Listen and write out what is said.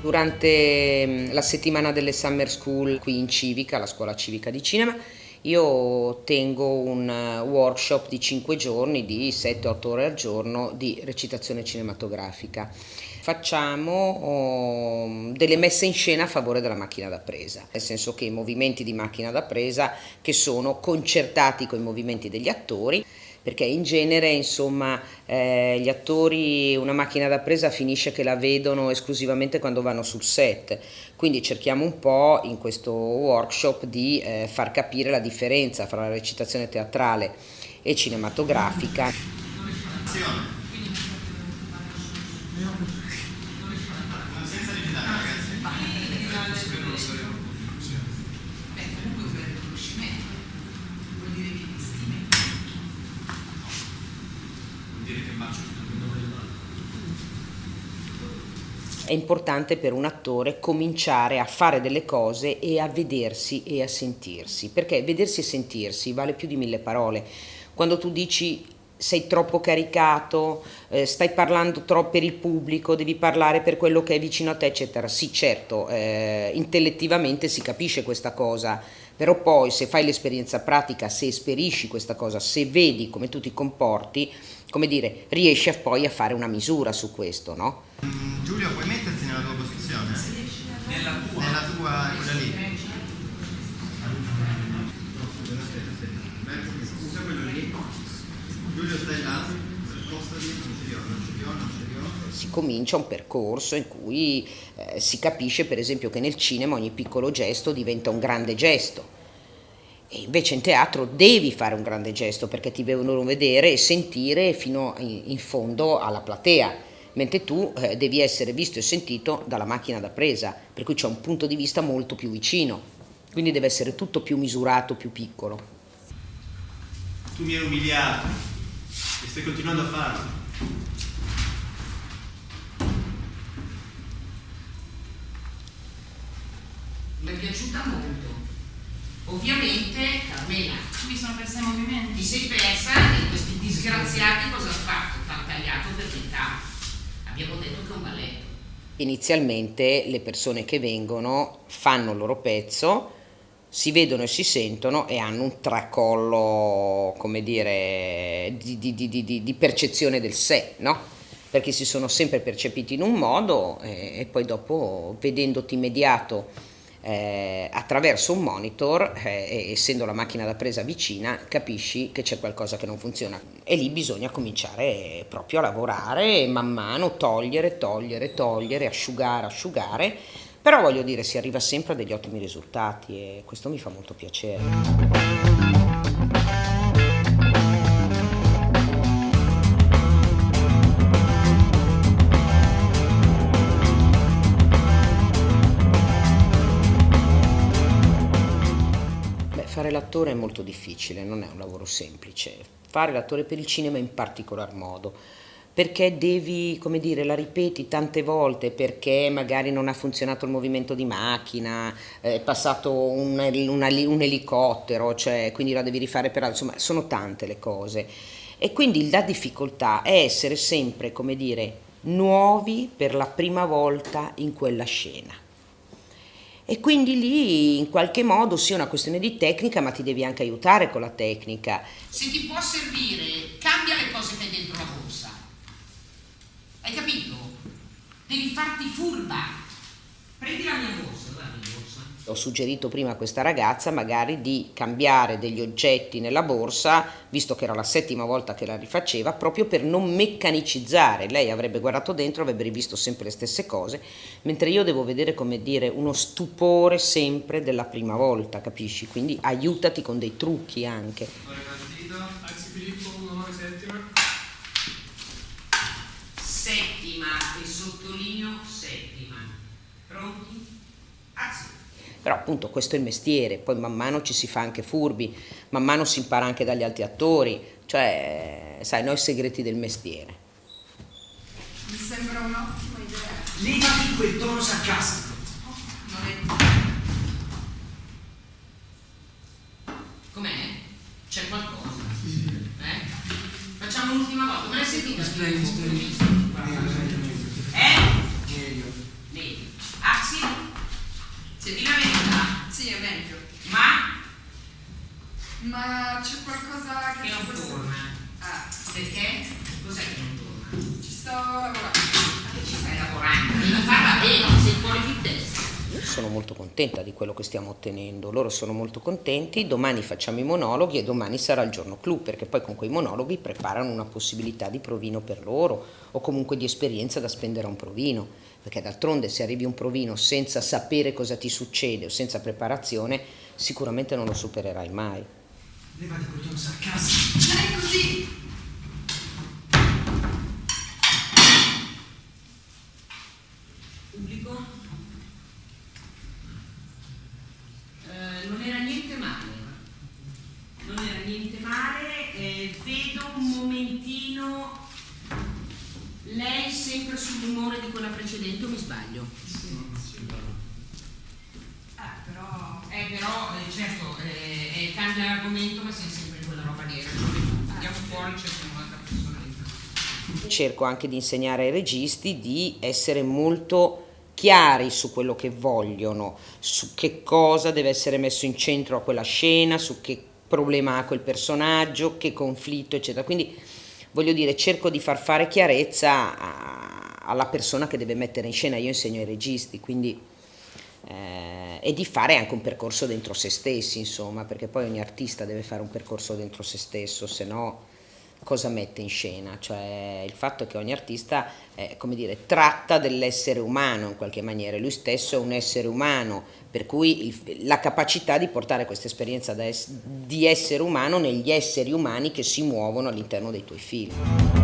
Durante mm, la settimana delle Summer School qui in Civica, la scuola civica di cinema, io tengo un eh, workshop di 5 giorni, di 7-8 ore al giorno di recitazione cinematografica. Facciamo oh, delle messe in scena a favore della macchina da presa, nel senso che i movimenti di macchina da presa che sono concertati con i movimenti degli attori perché in genere insomma eh, gli attori una macchina da presa finisce che la vedono esclusivamente quando vanno sul set. Quindi cerchiamo un po' in questo workshop di eh, far capire la differenza fra la recitazione teatrale e cinematografica è importante per un attore cominciare a fare delle cose e a vedersi e a sentirsi, perché vedersi e sentirsi vale più di mille parole. Quando tu dici sei troppo caricato, eh, stai parlando troppo per il pubblico, devi parlare per quello che è vicino a te, eccetera. Sì, certo, eh, intellettivamente si capisce questa cosa, però poi se fai l'esperienza pratica, se esperisci questa cosa, se vedi come tu ti comporti, come dire, riesci poi a fare una misura su questo, no? Giulio, puoi metterti nella tua posizione? Nella tua? Nella tua, quella lì. Scusa quello lì. Giulio stai là, spostati, non ci dio, non ci dio, non ci dio. Si comincia un percorso in cui eh, si capisce per esempio che nel cinema ogni piccolo gesto diventa un grande gesto e invece in teatro devi fare un grande gesto perché ti devono vedere e sentire fino in fondo alla platea, mentre tu eh, devi essere visto e sentito dalla macchina da presa, per cui c'è un punto di vista molto più vicino, quindi deve essere tutto più misurato, più piccolo. Tu mi hai umiliato e stai continuando a farlo. Mi è piaciuta molto. Ovviamente, Carmela, mi sono persa i movimenti. Ti sei persa e questi disgraziati cosa hanno fatto? Ti hanno tagliato per metà. Abbiamo detto che è un balletto. Inizialmente le persone che vengono fanno il loro pezzo, si vedono e si sentono e hanno un tracollo, come dire, di, di, di, di percezione del sé, no? Perché si sono sempre percepiti in un modo e, e poi dopo, vedendoti immediato eh, attraverso un monitor, eh, essendo la macchina da presa vicina, capisci che c'è qualcosa che non funziona e lì bisogna cominciare proprio a lavorare man mano, togliere, togliere, togliere, asciugare, asciugare, però voglio dire si arriva sempre a degli ottimi risultati e questo mi fa molto piacere. L'attore è molto difficile, non è un lavoro semplice. Fare l'attore per il cinema in particolar modo, perché devi, come dire, la ripeti tante volte perché magari non ha funzionato il movimento di macchina, è passato un, una, un elicottero, cioè, quindi la devi rifare per altro, insomma sono tante le cose. E quindi la difficoltà è essere sempre, come dire, nuovi per la prima volta in quella scena e quindi lì in qualche modo sia una questione di tecnica ma ti devi anche aiutare con la tecnica. Se ti può servire, cambia le cose che hai dentro la borsa. Hai capito? Devi farti furba. Prendi la mia borsa, guarda borsa. Ho suggerito prima a questa ragazza magari di cambiare degli oggetti nella borsa, visto che era la settima volta che la rifaceva, proprio per non meccanicizzare. Lei avrebbe guardato dentro, avrebbe rivisto sempre le stesse cose, mentre io devo vedere, come dire, uno stupore sempre della prima volta, capisci? Quindi aiutati con dei trucchi anche. Settima, e sottolineo settima. Pronti? Azione. Però appunto questo è il mestiere, poi man mano ci si fa anche furbi, man mano si impara anche dagli altri attori, cioè, sai, noi segreti del mestiere. Mi sembra un'ottima idea. Levati quel tono sarcastico. Non è... Com'è? C'è qualcosa? Eh? Facciamo l'ultima volta, me l'hai sentita? Splendid, splendid. Eh? Meglio. Ma c'è qualcosa che... Che non ci può- torna. Ah, Perché? Cos'è che non torna? ci sto lavorando. Ma che ci stai lavorando? Devi farla bene, sei fuori di testa. Sono molto contenta di quello che stiamo ottenendo, loro sono molto contenti, domani facciamo i monologhi e domani sarà il giorno clou, perché poi con quei monologhi preparano una possibilità di provino per loro o comunque di esperienza da spendere a un provino, perché d'altronde se arrivi a un provino senza sapere cosa ti succede o senza preparazione, sicuramente non lo supererai mai. Levati quel tono sarcastico. Non è così! Pubblico? Eh, non era niente male. Non era niente male. eh, vedo un momentino. Lei sempre sull'umore di quella precedente o mi sbaglio? Ah, però... Eh però, eh, certo, eh, eh, cambia argomento ma siamo sempre in quella roba nera. Andiamo fuori, cerchiamo un'altra persona dentro. Cerco anche di insegnare ai registi di essere molto chiari su quello che vogliono, su che cosa deve essere messo in centro a quella scena, su che problema ha quel personaggio, che conflitto, eccetera. Quindi voglio dire, cerco di far fare chiarezza a- alla persona che deve mettere in scena. Io insegno ai registi, quindi eh, e di fare anche un percorso dentro se stessi, insomma, perché poi ogni artista deve fare un percorso dentro se stesso, se no cosa mette in scena? Cioè il fatto che ogni artista, eh, come dire, tratta dell'essere umano in qualche maniera, lui stesso è un essere umano, per cui il- la capacità di portare questa esperienza es- di essere umano negli esseri umani che si muovono all'interno dei tuoi film.